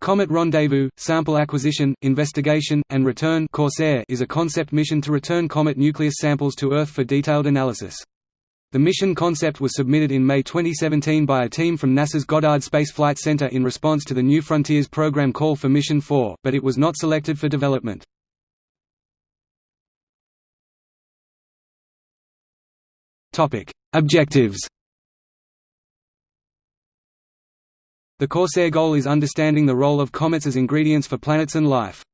Comet Rendezvous, Sample Acquisition, Investigation, and Return Corsair is a concept mission to return comet nucleus samples to Earth for detailed analysis. The mission concept was submitted in May 2017 by a team from NASA's Goddard Space Flight Center in response to the New Frontiers program call for Mission 4, but it was not selected for development. Objectives The Corsair goal is understanding the role of comets as ingredients for planets and life.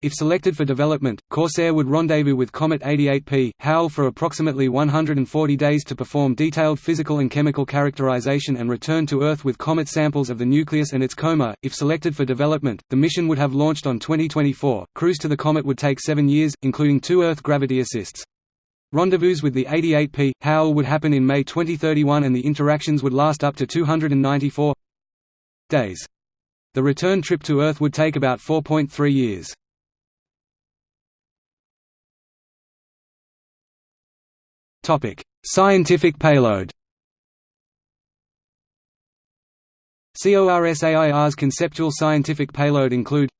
If selected for development, Corsair would rendezvous with Comet 88P, Howell for approximately 140 days to perform detailed physical and chemical characterization and return to Earth with comet samples of the nucleus and its coma. If selected for development, the mission would have launched on 2024. Cruise to the comet would take seven years, including two Earth gravity assists. Rendezvous with the 88P, Howell would happen in May 2031 and the interactions would last up to 294 days. The return trip to Earth would take about 4.3 years. Scientific payload CORSAIR's conceptual scientific payload include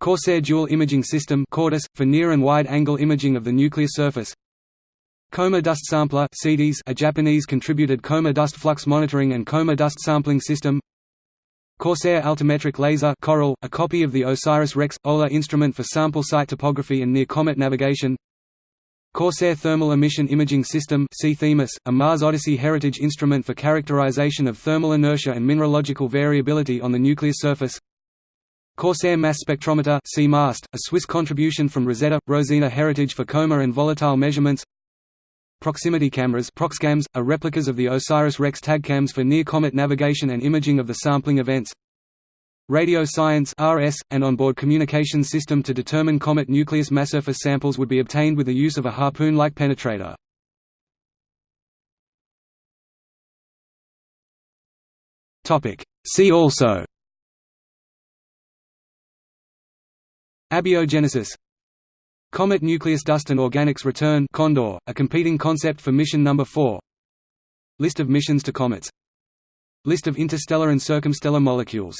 Corsair Dual Imaging System for near and wide-angle imaging of the nuclear surface Coma Dust Sampler a Japanese contributed coma dust flux monitoring and coma dust sampling system Corsair Altimetric Laser Coral, a copy of the OSIRIS-REx, OLA instrument for sample site topography and near-comet navigation. Corsair Thermal Emission Imaging System a Mars Odyssey heritage instrument for characterization of thermal inertia and mineralogical variability on the nuclear surface. Corsair Mass Spectrometer a Swiss contribution from Rosetta Rosina Heritage for coma and volatile measurements Proximity cameras Proxcams, are replicas of the OSIRIS-REx tagcams for near-comet navigation and imaging of the sampling events. Radio science RS, an onboard communications system to determine comet nucleus mass surface samples would be obtained with the use of a harpoon-like penetrator. See also. Abiogenesis Comet Nucleus Dust and Organics Return Condor, a competing concept for mission number 4 List of missions to comets. List of interstellar and circumstellar molecules